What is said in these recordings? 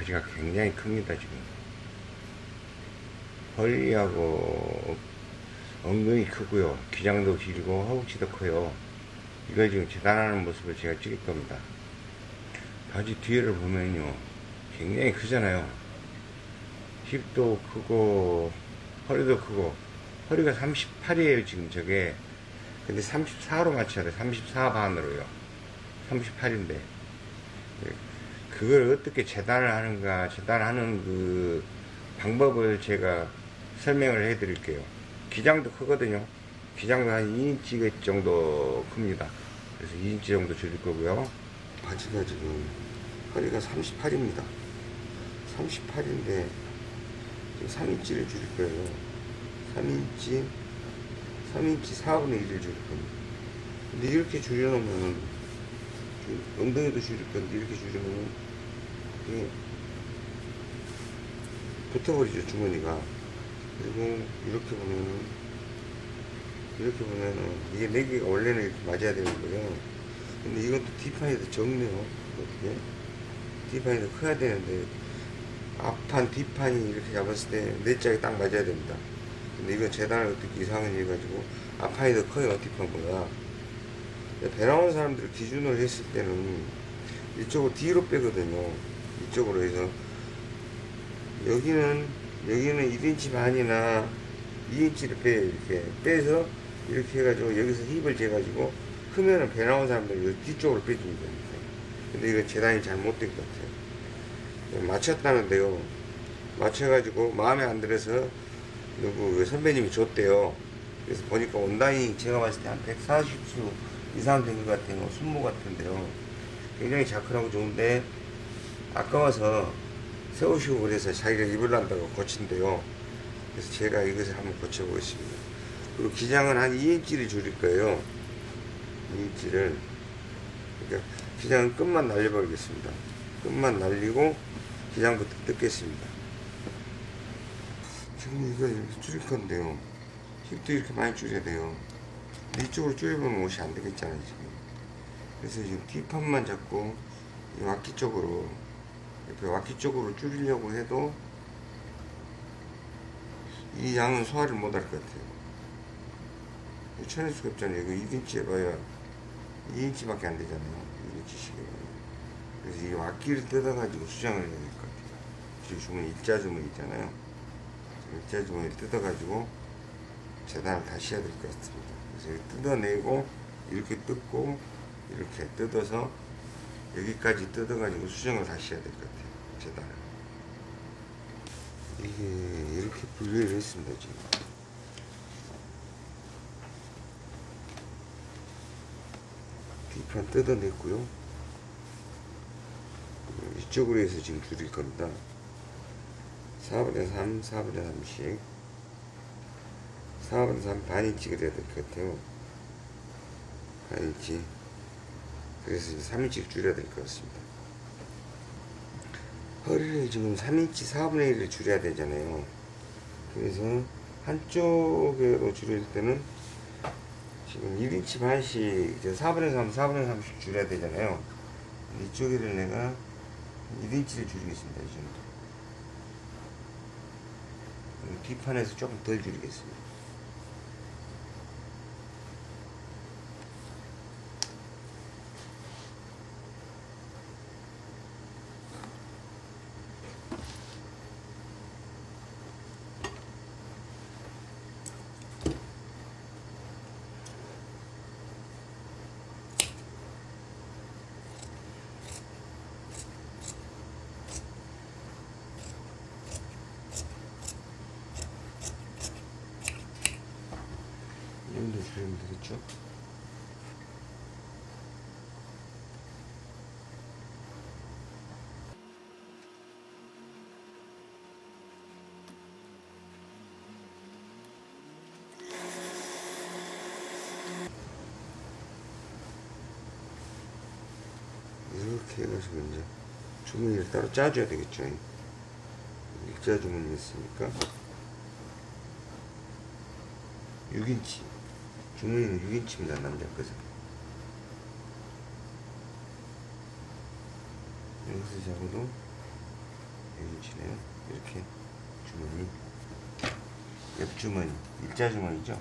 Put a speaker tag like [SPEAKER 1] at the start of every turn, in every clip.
[SPEAKER 1] 바지가 굉장히 큽니다 지금. 허리하고 엉덩이 크고요. 기장도 길고 허벅지도 커요. 이거 지금 재단하는 모습을 제가 찍을 겁니다. 바지 뒤에를 보면요. 굉장히 크잖아요. 힙도 크고 허리도 크고. 허리가 38이에요 지금 저게. 근데 34로 맞춰야 돼. 34 반으로요. 38인데 그걸 어떻게 재단을 하는가 재단하는 그 방법을 제가 설명을 해 드릴게요. 기장도 크거든요. 기장도 한 2인치 정도 큽니다. 그래서 2인치 정도 줄일 거고요. 바지가 지금 허리가 38입니다. 38인데 3인치를 줄일 거예요. 3인치 3인치 4분의 1을 줄일 겁니다. 근데 이렇게 줄여놓으면 엉덩이도 줄일 건데 이렇게 줄이면 붙어버리죠 주머니가. 그리고 이렇게 보면은 이렇게 보면은 이게 4개가 원래는 이렇게 맞아야 되는 거예요. 근데 이것도 뒷판이 더 적네요 뒷판이 더 커야 되는데 앞판 뒷판이 이렇게 잡았을 때 네 짝이 딱 맞아야 됩니다. 근데 이거 재단을 어떻게 이상하게 해가지고 앞판이 더 커요 뒷판보다. 배 나온 사람들 기준으로 했을 때는 이쪽으로 뒤로 빼거든요 이쪽으로 해서. 여기는 여기는 1인치 반이나 2인치를 빼요 이렇게 빼서 이렇게 해가지고 여기서 힙을 재가지고 크면은 배 나온 사람들 뒤쪽으로 빼주면 됩니다. 근데 이거 재단이 잘 못 된 것 같아요. 맞췄다는데요. 맞춰가지고 마음에 안 들어서 누구 선배님이 줬대요. 그래서 보니까 온라인 제가 봤을 때 한 140수 이상 된 것 같아요 순모 같은데요. 굉장히 자크하고 좋은데 아까워서 세우시고 그래서 자기가 입을란다고 고친대요. 그래서 제가 이것을 한번 고쳐보겠습니다. 그리고 기장은 한 2인치를 줄일 거예요. 2인치를. 그러니까 기장은 끝만 날려버리겠습니다. 끝만 날리고 기장부터 뜯겠습니다. 지금 이거 이렇게 줄일 건데요. 힙도 이렇게 많이 줄여야 돼요. 이쪽으로 줄여보면 옷이 안 되겠잖아요 지금. 그래서 지금 뒷판만 잡고 이 와키 쪽으로 옆에 와키 쪽으로 줄이려고 해도 이 양은 소화를 못 할 것 같아요. 쳐낼 수가 없잖아요 이거 1인치 해봐야 2인치밖에 안 되잖아요. 1인치씩 그래서 이 와키를 뜯어가지고 수정을 해야 될 것 같아요. 지금 주머니 일자 주머니 있잖아요. 일자 주머니를 뜯어가지고 재단을 다시 해야 될 것 같습니다. 그래서 뜯어내고 이렇게 뜯고 이렇게 뜯어서 여기까지 뜯어가지고 수정을 다시 해야 될 것 같아요. 재단을 이게 이렇게 분리를 했습니다 지금. 뒷판 뜯어냈고요. 이쪽으로 해서 지금 줄일 겁니다. 4분의 3, 4분의 3씩. 4분의 3 반인치 그려야 될 것 같아요. 반인치 그래서 3인치 줄여야 될 것 같습니다. 허리를 지금 3인치 4분의 1을 줄여야 되잖아요. 그래서 한쪽으로 줄일 때는 지금 1인치 반씩 4분의 3, 4분의 3씩 줄여야 되잖아요. 이쪽에를 내가 1인치를 줄이겠습니다 이 정도. 뒷판에서 조금 덜 줄이겠습니다 이 정도 줄이면 되겠죠? 해가지고 이제 주머니를 따로 짜줘야 되겠죠 일자 주머니 있으니까 6인치 주머니는 6인치입니다 남자 거죠 여기서 잡아도 1인치네요. 이렇게 주머니. 옆주머니. 일자 주머니죠.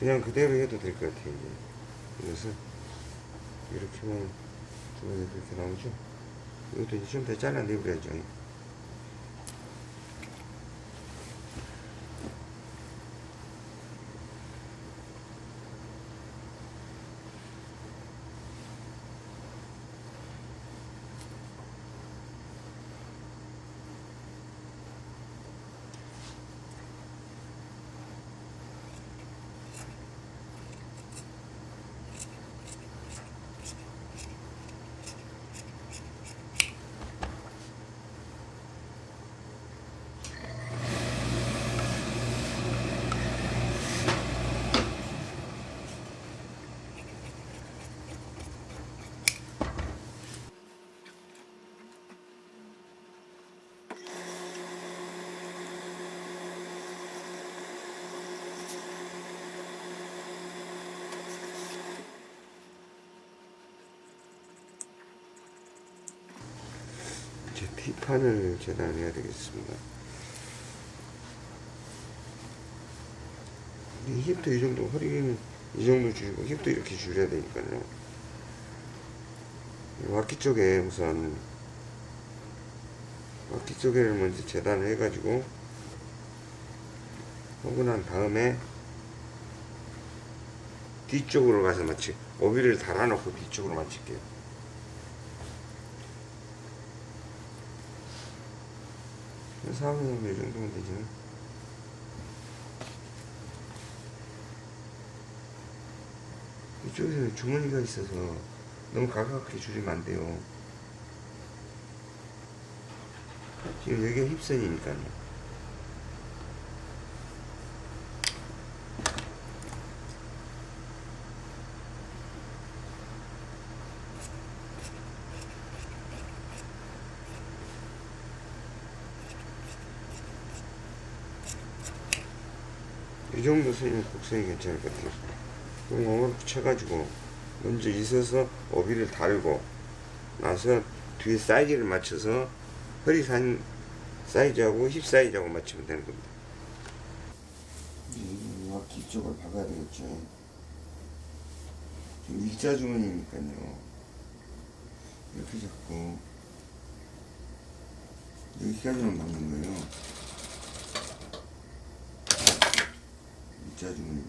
[SPEAKER 1] 그냥 그대로 해도 될 것 같아요. 이제. 그래서 이렇게만 그렇게 나오죠. 이것도 이제 좀 더 잘라내버려야죠. 티판을 재단해야 되겠습니다. 이 힙도 이 정도, 허리는 이 정도 줄이고 힙도 이렇게 줄여야 되니까요. 이 와키 쪽에 우선 와키 쪽에를 먼저 재단을 해가지고 난 다음에 뒤쪽으로 가서 마치 오비를 달아놓고 뒤쪽으로 맞출게요. 상황이 이 정도면 되지. 이쪽에서 주머니가 있어서 너무 가깝게 줄이면 안 돼요. 지금 여기가 힙선이니까요. 선이면 곡선이 괜찮을 것 같아요. 공을 붙여가지고 먼저 있어서 오비를 달고 나서 뒤에 사이즈를 맞춰서 허리산 사이즈하고 힙 사이즈하고 맞추면 되는 겁니다. 와키 쪽을 박아야 되겠죠. 일자 주머니니까요. 이렇게 잡고 여기까지만 박는 거예요. 일자 주문이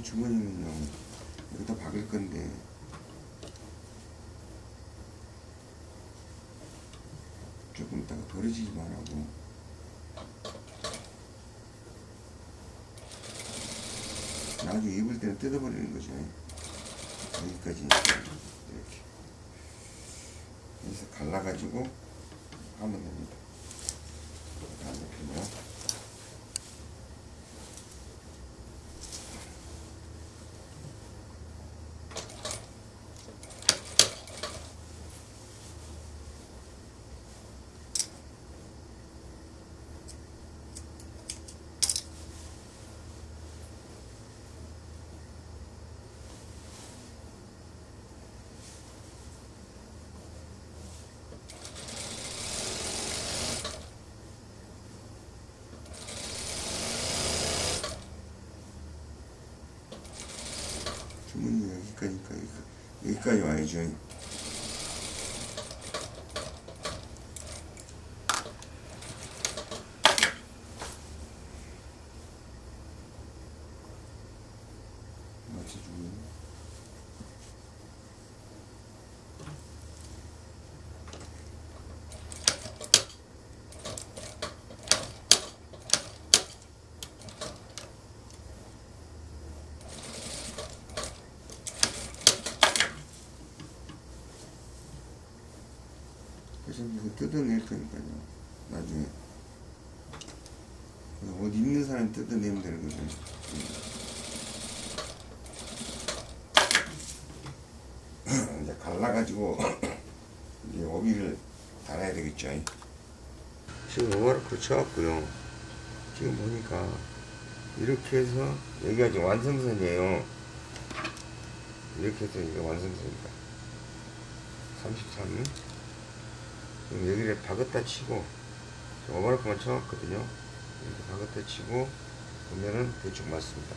[SPEAKER 1] 여기 주머니는요 여기다 박을 건데. 조금 있다가 버려지기만 하고. 나중에 입을 때는 뜯어버리는 거죠 여기까지. 이렇게. 여기서 갈라가지고 하면 됩니다 반대편으로 주문이 여기까지니까 여기까지, 여기까지 와야죠. 맞춰주고 그래서 이거 뜯어낼 거니까요. 나중에. 옷 입는 사람 뜯어내면 되거든. 이제 갈라가지고 이제 오비를 달아야 되겠죠. 지금 오버로크 쳐왔고요. 지금 보니까 이렇게 해서 여기가 지금 완성선이에요. 이렇게 해서 이게 완성선입니다. 33. 그럼 여기를 박았다 치고 오버로크만 쳐왔거든요. 이렇게 박았다 치고 보면은 대충 맞습니다.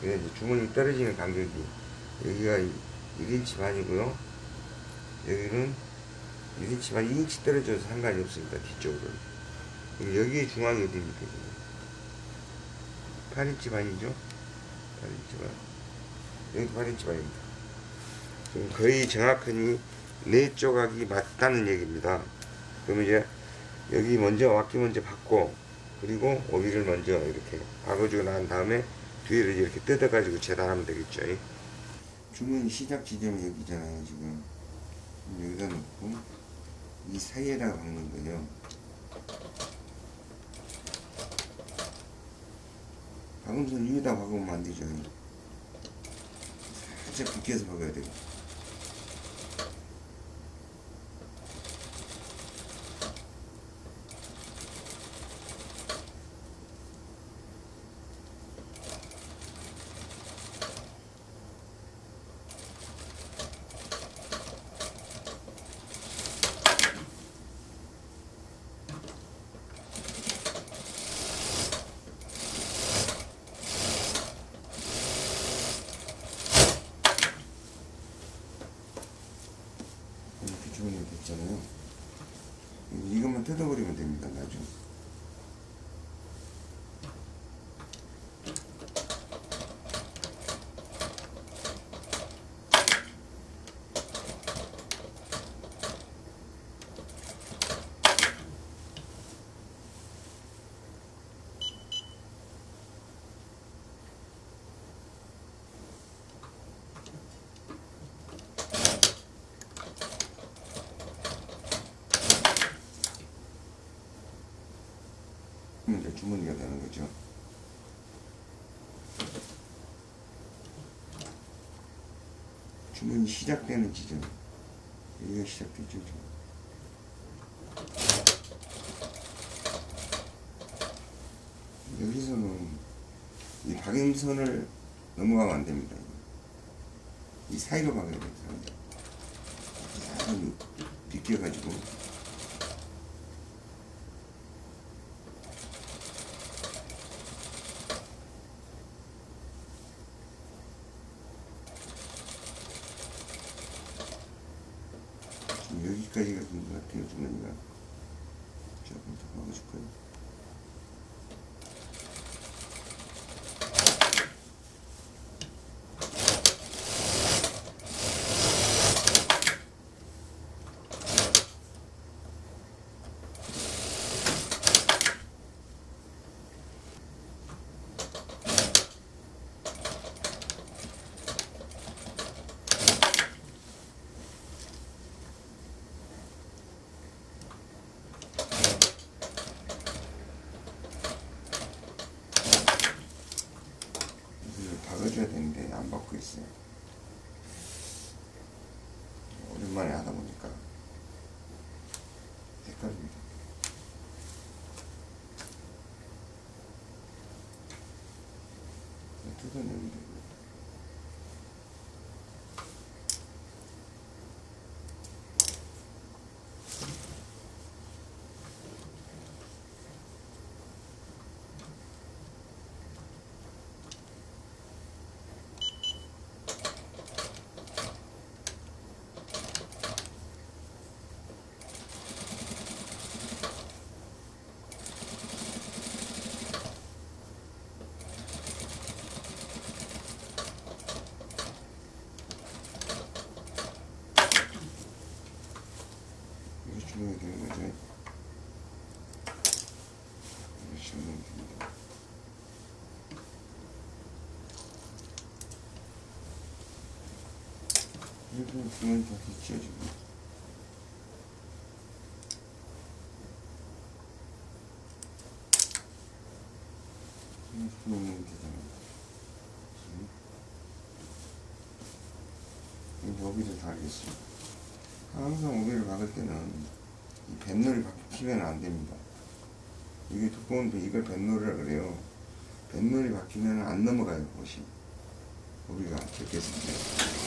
[SPEAKER 1] 그래 이제 주머니 떨어지는 간격이 여기가 1인치 반이고요. 여기는 1인치 반, 2인치 떨어져도 상관이 없습니다. 뒤쪽으로. 여기 중앙이 어디입니까? 지금? 8인치 반이죠? 8인치 반. 여기 8인치 반입니다. 지금 거의 정확하니 네 조각이 맞다는 얘기입니다. 그러면 이제 여기 먼저 왁기 먼저 받고 그리고 오비를 먼저 이렇게 박아주고 난 다음에 뒤를 이렇게 뜯어가지고 재단하면 되겠죠. 주문 시작 지점이 여기잖아요 지금. 여기다 놓고 이 사이에다가 박는 거예요. 박음선 위에다 박으면 안 되죠. 살짝 비켜서 박아야 돼요 이렇게 주문이 됐잖아요 이것만 뜯어버리면 됩니다 나중에 그러면 이제 주머니가 되는 거죠. 주문이 시작되는 지점. 여기가 시작되죠. 여기서는 이 박음선을 넘어가면 안 됩니다. 이 사이로 박아야. 사람이 비껴가지고 지금 여기까지가 주머니가. 조금 더 박아줄까요? 이걸 박아줘야 되는데 안 박고 있어요. 오랜만에 하다 보니까 헷갈립니다. 뜯어내면 이거 주면 다시 찢어지고. 수놓으면 되잖아요. 여기서 다 알겠습니다. 항상 오비를 박을 때는 이 뱃놀이 박히면 안 됩니다. 이게 두꺼운데 이걸 뱃놀이라 그래요. 뱃놀이 박히면 안 넘어가요, 옷이. 오비가 됐겠습니다.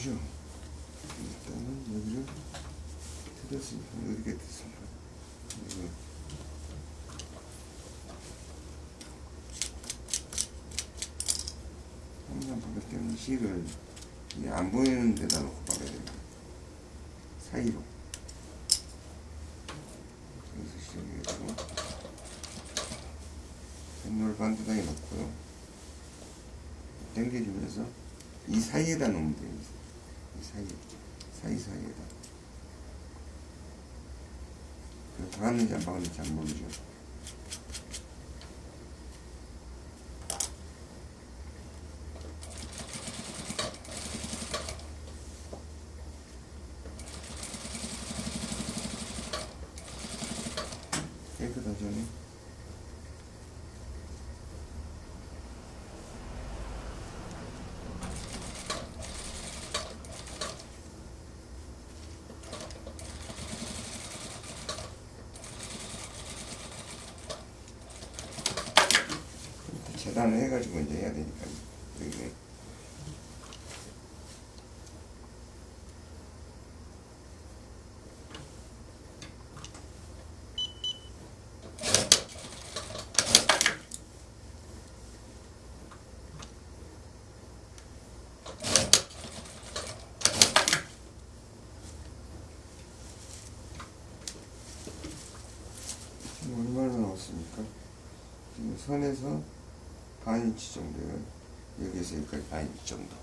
[SPEAKER 1] 거죠. 일단은 여기를 틀었으니까 이렇게 됐습니다. 이거 항상 박을 때는 실을 이안 보이는 데다 놓고 박아야 됩니다. 사이로. 여기서 시작해가지고 뱃놀 반듯하게 놓고요. 당겨주면서 이 사이에다 놓으면 돼요. 이 사이, 사이 사이에다. 그 박았는지 안 박았는지 잘 모르죠. 깨끗하죠? 네? 재단을 해가지고 이제 해야 되니까 이게 지금 얼마나 나왔습니까? 지금 선에서 반 인치 정도요. 여기서 여기까지 반 인치 정도.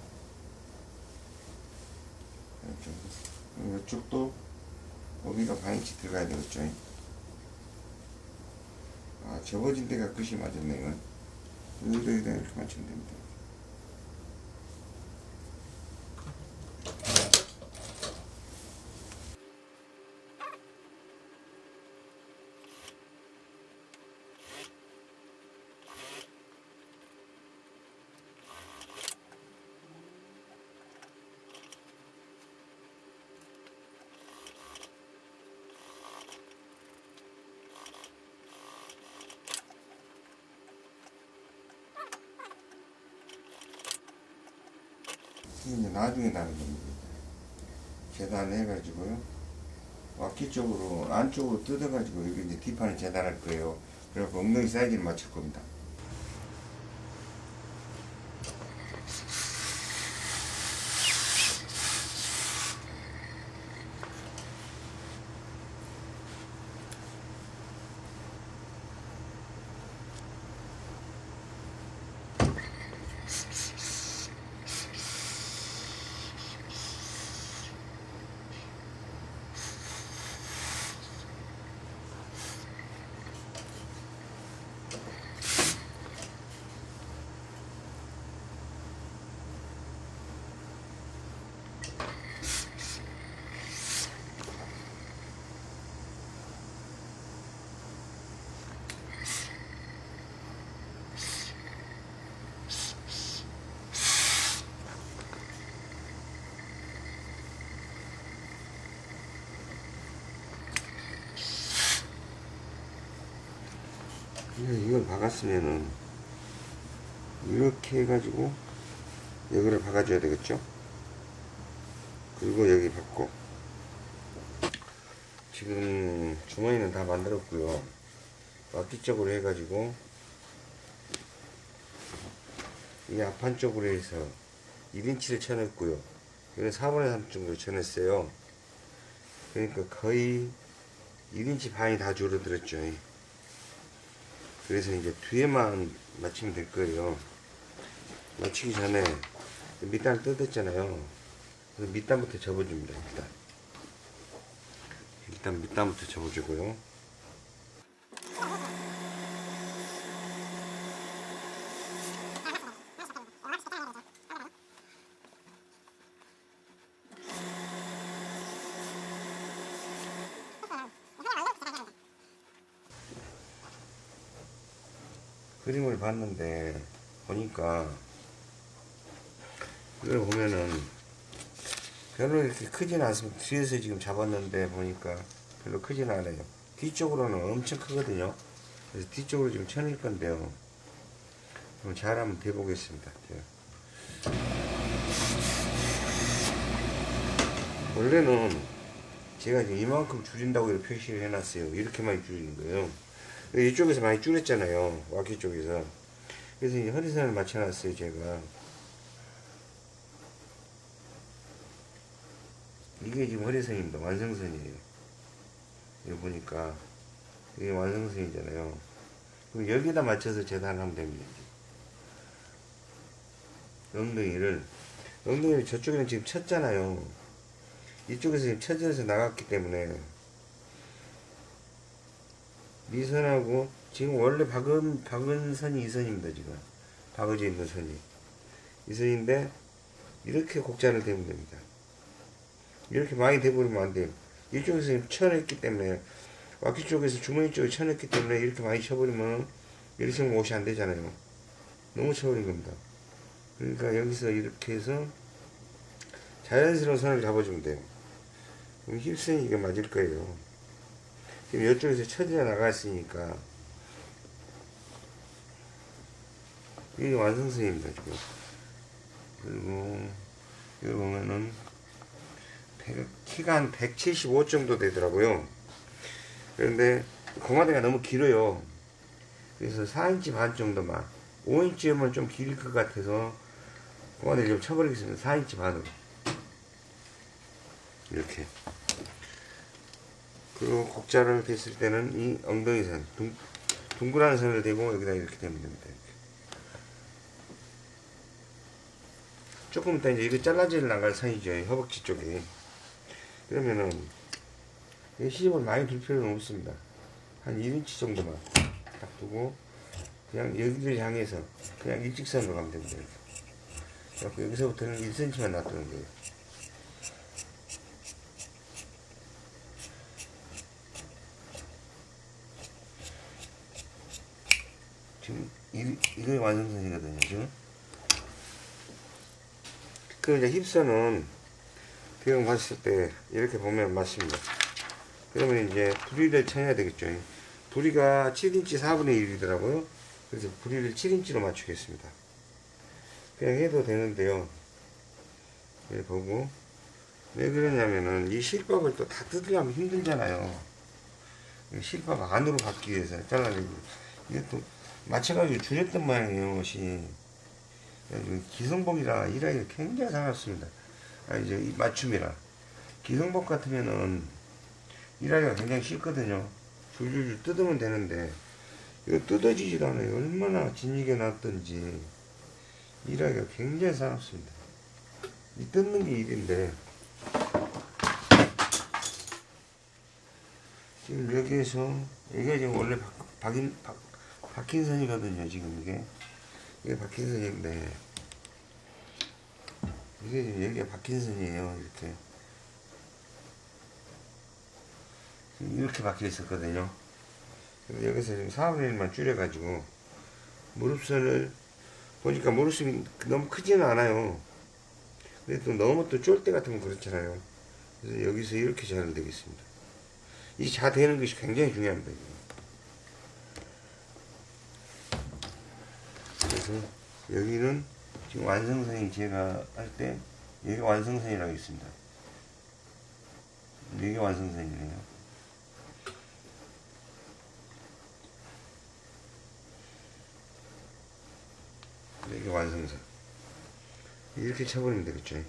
[SPEAKER 1] 이렇게. 그럼 이쪽도 여기가 반 인치 들어가야 되겠죠. 아, 접어진 데가 끝이 맞았네, 이건. 여기다 이렇게 맞추면 됩니다. 이제 나중에 나는 겁니다. 재단해가지고요. 와키 쪽으로, 안쪽으로 뜯어가지고, 여기 이제 뒷판을 재단할 거예요. 그래갖고 엉덩이 사이즈를 맞출 겁니다. 이걸 박았으면은 이렇게 해가지고 여기를 박아줘야 되겠죠? 그리고 여기 박고. 지금 주머니는 다 만들었고요. 앞뒤 쪽으로 해가지고 이 앞판 쪽으로 해서 1인치를 쳐냈고요. 이건 4분의 3 정도 쳐냈어요. 그러니까 거의 1인치 반이 다 줄어들었죠 그래서 이제 뒤에만 맞추면 될 거예요. 맞추기 전에 밑단을 뜯었잖아요. 그래서 밑단부터 접어줍니다. 일단. 일단 밑단부터 접어주고요. 그림을 봤는데 보니까 이걸 보면은 별로 이렇게 크진 않습니다. 뒤에서 지금 잡았는데 보니까 별로 크진 않아요. 뒤쪽으로는 엄청 크거든요. 그래서 뒤쪽으로 지금 쳐낼 건데요. 그럼 잘 한번 대보겠습니다. 제가. 원래는 제가 이만큼 줄인다고 표시를 해놨어요. 이렇게 많이 줄이는 거예요. 이쪽에서 많이 줄였잖아요. 와키 쪽에서. 그래서 이 허리선을 맞춰놨어요, 제가. 이게 지금 허리선입니다. 완성선이에요. 여기 보니까 이게 완성선이잖아요. 그럼 여기다 맞춰서 재단하면 됩니다. 엉덩이를 엉덩이를 저쪽에는 지금 쳤잖아요. 이쪽에서 지금 쳐져서 나갔기 때문에 미선하고 지금 원래 박은 박은 선이 이 선입니다 지금 박어져 있는 선이 이 선인데 이렇게 곡자를 대면 됩니다. 이렇게 많이 대버리면 안 돼요. 이쪽에서 쳐냈기 때문에 와키 쪽에서 주머니 쪽에 쳐냈기 때문에 이렇게 많이 쳐버리면 이렇게 하면 옷이 안 되잖아요. 너무 쳐버린 겁니다. 그러니까 여기서 이렇게 해서 자연스러운 선을 잡아주면 돼요. 그럼 힙선이 이게 맞을 거예요. 지금 이쪽에서 쳐져 나갔으니까. 이게 완성선입니다 지금. 그리고 여기 보면은 키가 한 175 정도 되더라고요. 그런데 고마대가 너무 길어요. 그래서 4인치 반 정도만 5인치면 좀길것 같아서 고마대를 좀 쳐버리겠습니다. 4인치 반으로. 이렇게 그리고 곡자를 댔을 때는 이 엉덩이선 둥, 둥그란 선을 대고 여기다 이렇게 대면 됩니다. 조금 이따 이제 이거 잘라져 나갈 선이죠 허벅지 쪽에 그러면은 이 시접을 많이 둘 필요는 없습니다 한 1인치 정도만 딱 두고 그냥 여기를 향해서 그냥 일직선으로 가면 됩니다 이렇게. 여기서부터는 1cm만 놔두는 거예요 지금 이, 이게 완성선이거든요 지금. 그럼 이제 힙선은 비용 봤을 때 이렇게 보면 맞습니다. 그러면 이제 부리를 쳐야 되겠죠. 부리가 7인치 4분의 1이더라고요. 그래서 부리를 7인치로 맞추겠습니다. 그냥 해도 되는데요. 예, 보고. 왜 그러냐면은 이 실밥을 또 다 뜯으려면 힘들잖아요. 이 실밥 안으로 받기 위해서. 잘라내고 이게 또 맞춰가지고 줄였던 모양이에요 옷이 기성복이라 일하기가 굉장히 상했습니다. 아 이제 이 맞춤이라. 기성복 같으면은 일하기가 굉장히 쉽거든요. 줄줄줄 뜯으면 되는데 이거 뜯어지질 않아요. 얼마나 진이게 놨던지 일하기가 굉장히 상했습니다. 이 뜯는 게 일인데 지금 여기에서 이게 지금 원래 박, 박인, 박, 박힌 선이거든요 지금 이게. 이게 박힌 선인데 이게 여기가 박힌 선이에요 이렇게. 이렇게 박혀 있었거든요. 여기서 지금 4분의 1만 줄여 가지고 무릎선을 보니까 무릎선이 너무 크지는 않아요. 근데 또 너무 또 쫄 때 같으면 그렇잖아요. 그래서 여기서 이렇게 잘 되겠습니다. 이 자되는 것이 굉장히 중요합니다 그래서 여기는 지금 완성선이 제가 할 때 여기 완성선이라고 있습니다. 여기 완성선이네요. 여기 완성선. 이렇게 쳐버리면 되겠죠.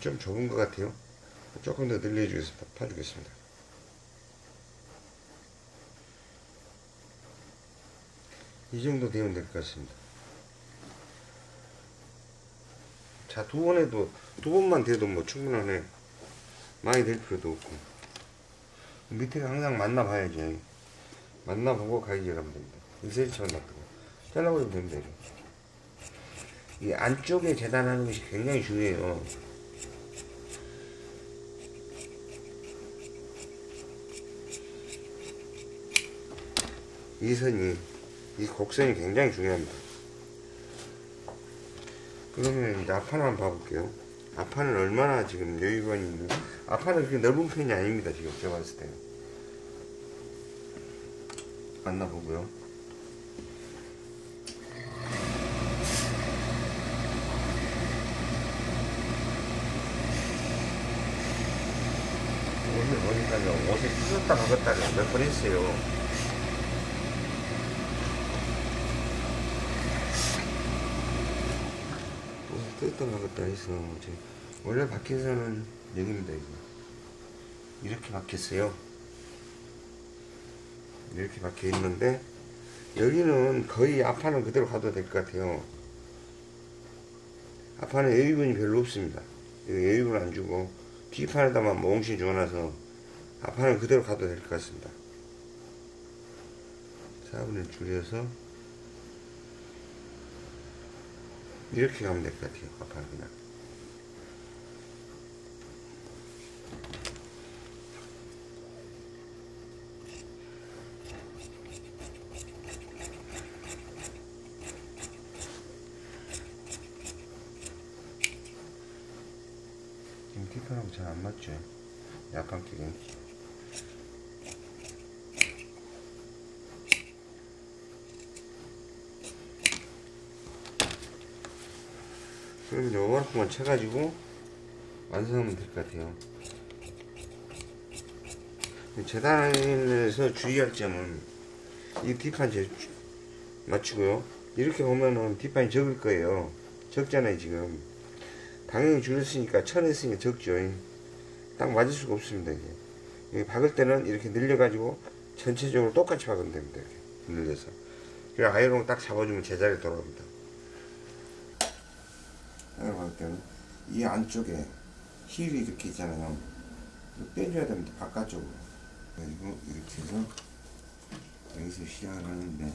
[SPEAKER 1] 좀 좁은 것 같아요. 조금 더 늘려주겠습니다. 파주겠습니다. 이 정도 되면 될 것 같습니다. 자, 두 번 해도, 두 번만 돼도 뭐 충분하네. 많이 될 필요도 없고. 밑에가 항상 만나봐야지. 만나보고 가위질하면 됩니다. 1cm만 놔두고. 잘라버리면 됩니다. 이 안쪽에 재단하는 것이 굉장히 중요해요. 이 선이, 이 곡선이 굉장히 중요합니다. 그러면 이제 앞판 한번 봐볼게요. 앞판은 얼마나 지금 여유가 있는, 앞판은 그렇게 넓은 편이 아닙니다. 지금 제가 봤을 때는. 만나보고요. 오늘 보니까요, 옷에 찢었다 박았다를 몇번 했어요. 옷에 찢었다 박았다 해서, 제- 원래 밖에서는 여기입니다, 이거. 이렇게 박혔어요. 이렇게 박혀 있는데, 여기는 거의 앞판은 그대로 가도 될 것 같아요. 앞판은 여유분이 별로 없습니다. 여유분 안 주고, 뒷판에다만 몽신 줘놔서, 앞판은 그대로 가도 될 것 같습니다. 4분의 줄여서, 이렇게 가면 될 것 같아요. 앞판은 그냥. 지금 뒷판하고 잘 안 맞죠? 약간 끼게. 그럼 이제 오만큼만 쳐가지고 완성하면 될 것 같아요. 재단에서 주의할 점은 이 뒷판 제 맞추고요. 이렇게 보면은 뒷판이 적을 거예요. 적잖아요 지금. 당연히 줄였으니까 쳐냈으니까 적죠. 딱 맞을 수가 없습니다. 이게. 여기 박을 때는 이렇게 늘려가지고 전체적으로 똑같이 박으면 됩니다. 이렇게 늘려서. 그래 아이롱 딱 잡아주면 제자리에 돌아옵니다. 때는 이 안쪽에 힐이 이렇게 있잖아요. 빼줘야 됩니다. 바깥쪽으로. 그리고 이렇게 해서 여기서 시작을 하는데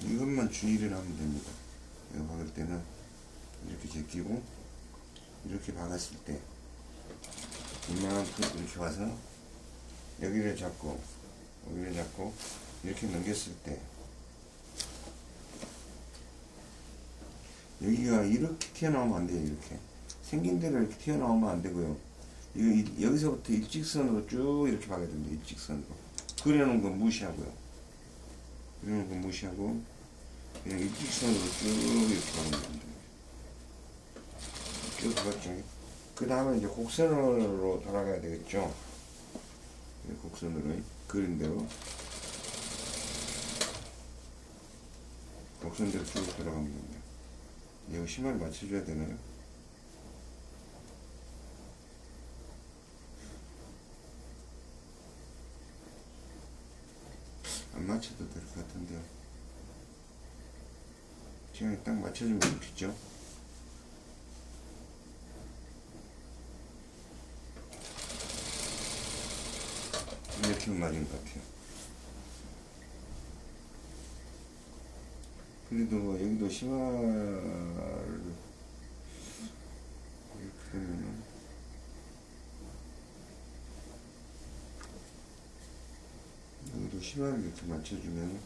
[SPEAKER 1] 이것만 주의를 하면 됩니다. 이거 박을 때는 이렇게 제끼고 이렇게 박았을 때 이만큼 이렇게 와서 여기를 잡고 여기를 잡고 이렇게 넘겼을 때 여기가 이렇게 튀어나오면 안 돼요 이렇게. 생긴 대로 이렇게 튀어나오면 안 되고요. 이거 이- 여기서부터 일직선으로 쭉 이렇게 박아야 됩니다 일직선으로. 그려놓은 건 무시하고요. 그려놓은 건 무시하고 그냥 일직선으로 쭉 이렇게 박으면 됩니다. 쭉 박았죠. 그 다음에 이제 곡선으로 돌아가야 되겠죠? 네, 곡선으로 그린 대로 곡선대로 쭉 돌아가면 됩니다 이거 심화를 맞춰줘야 되나요? 안 맞춰도 될 것 같은데요. 시간이 딱 맞춰주면 좋겠죠? 이렇게 맞은 것 같아요. 그래도 뭐 여기도 심화를 이렇게 되면은 여기도 심화를 이렇게 맞춰주면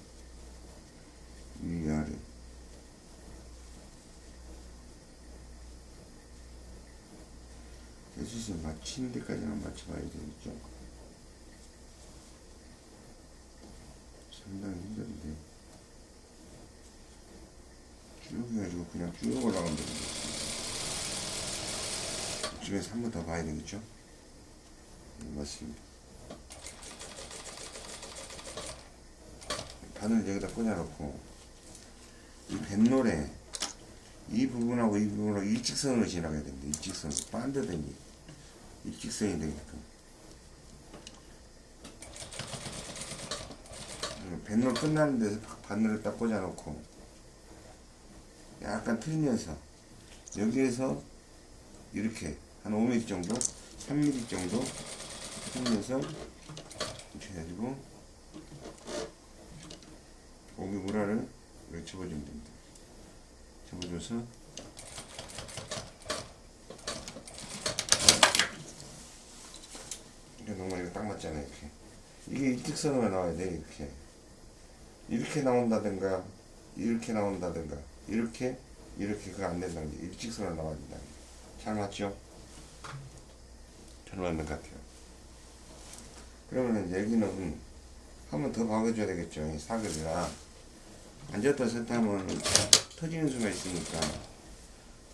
[SPEAKER 1] 위 아래 대수선 맞추는 데까지만 맞춰봐야 되겠죠 상당히 힘든데 쭉 해가지고 그냥 쭉 올라가면 됩니다. 이쪽에서 한 번 더 봐야 되겠죠? 네, 맞습니다. 바늘 여기다 꽂아놓고 이 뱃놀에 이 부분하고 이 부분하고 일직선으로 지나가야 됩니다. 일직선으로 반대되니 일직선이 되게끔 뱃놀 끝나는 데서 바늘을 딱 꽂아놓고 약간 틀면서 여기에서 이렇게 한 5mm 정도 3mm 정도 틀면서 이렇게 해가지고 고기 무라를 이렇게 접어주면 됩니다. 접어줘서 이게 너무 이거 딱 맞잖아요 이렇게 이게 일직선으로 나와야 돼 이렇게 이렇게 나온다든가 이렇게 나온다든가 이렇게 이렇게 그거 안 된다는 게 일직선으로 나와야 된다 잘 맞죠? 잘 맞는 것 같아요. 그러면 여기는 한 번 더 박아줘야 되겠죠 이 사거리가 앉았다 섰다 하면 터지는 수가 있으니까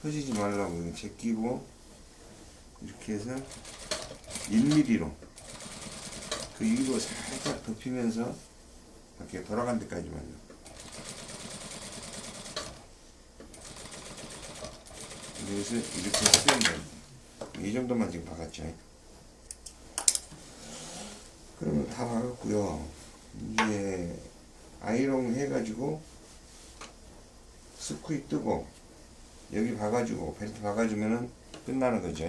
[SPEAKER 1] 터지지 말라고 이거 제끼고 이렇게 해서 1mm로 그 위로 살짝 덮이면서 이렇게 돌아간 데까지만요. 여기서 이렇게 쓰면 됩니다. 이 정도만 지금 박았죠. 그러면 다 박았고요. 이제 아이롱 해가지고 스쿠이 뜨고 여기 박아주고 벨트 박아주면은 끝나는 거죠.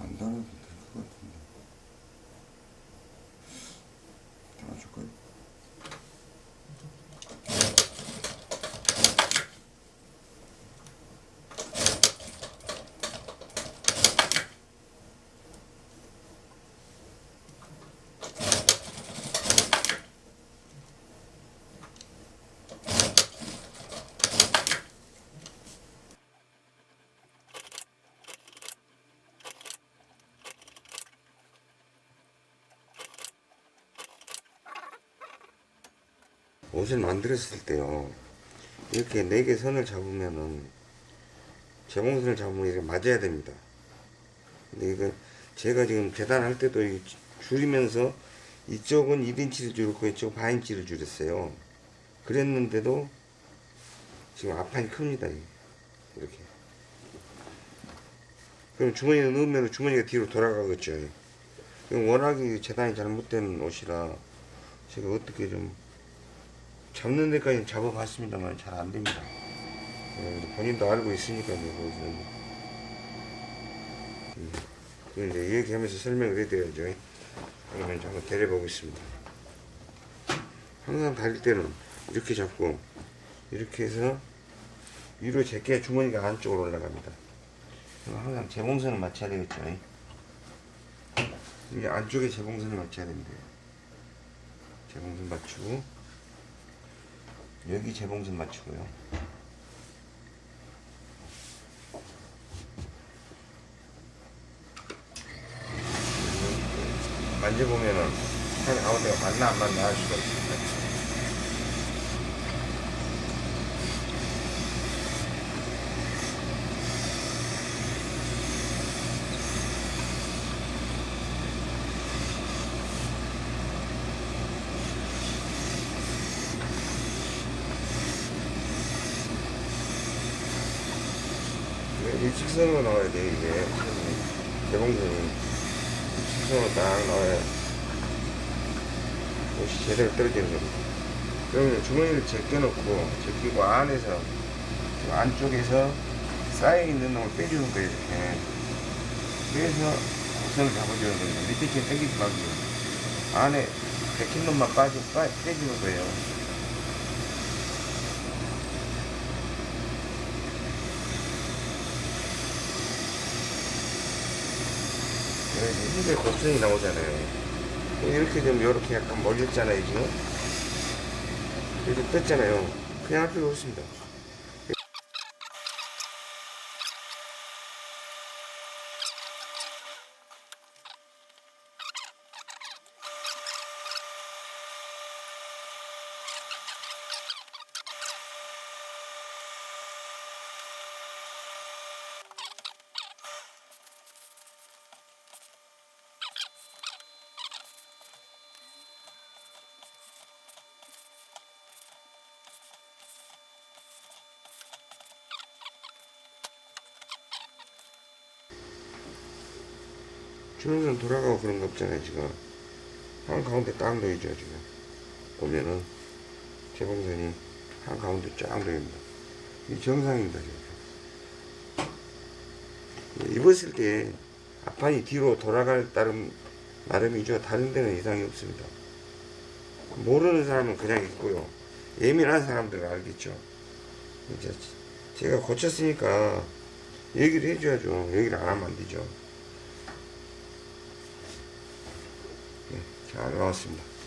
[SPEAKER 1] 안 달아도 될 것 같은데. 달아줄까요? 옷을 만들었을 때요. 이렇게 네 개 선을 잡으면은 재봉선을 잡으면 이렇게 맞아야 됩니다. 근데 이거 제가 지금 재단할 때도 이 줄이면서 이쪽은 1인치를 줄였고 이쪽 반인치를 줄였어요. 그랬는데도 지금 앞판이 큽니다 이렇게. 그럼 주머니에 넣으면 주머니가 뒤로 돌아가겠죠 워낙에 재단이 잘못된 옷이라 제가 어떻게 좀 잡는 데까지 잡아봤습니다만 잘 안됩니다. 어, 본인도 알고 있으니까요, 거기서는. 음, 그 이제 얘기하면서 설명을 해드려야죠. 그러면 한번 데려보겠습니다. 항상 다릴 때는 이렇게 잡고, 이렇게 해서 위로 제껴야 주머니가 안쪽으로 올라갑니다. 항상 재봉선을 맞춰야 되겠죠. 이게 안쪽에 재봉선을 맞춰야 됩니다. 재봉선 맞추고, 여기 재봉선 맞추고요. 만져보면은 한 아무 데가 맞나 안 맞나 할 수가 있습니다. 일직선으로 나와야 돼 이게. 개봉선이 일직선으로 딱 나와야 옷이 제대로 떨어지는 겁니다. 그러면 주머니를 제껴놓고 제끼고 안에서 안쪽에서 쌓여있는 놈을 빼주는 거예요 이렇게. 그래서 곡선을 잡아주는 겁니다. 밑에 게 당기지 말고 안에 백힌 놈만 빠지, 빠, 빼주는 거예요. 네, 힙에 곡선이 나오잖아요. 이렇게 되면 이렇게 약간 멀렸잖아요, 지금. 이렇게 뺐잖아요. 그냥 할 필요 없습니다. 주는선 돌아가고 그런 거 없잖아요, 지금. 한 가운데 딱 놓이죠, 지금. 보면은, 재봉선이 한 가운데 쫙 놓입니다. 이 정상입니다, 지금. 입었을 때 앞판이 뒤로 돌아갈 따름, 나름이죠. 다른 데는 이상이 없습니다. 모르는 사람은 그냥 있고요. 예민한 사람들은 알겠죠. 이제 제가 고쳤으니까 얘기를 해줘야죠. 얘기를 안 하면 안 되죠. 네, 잘 나왔습니다.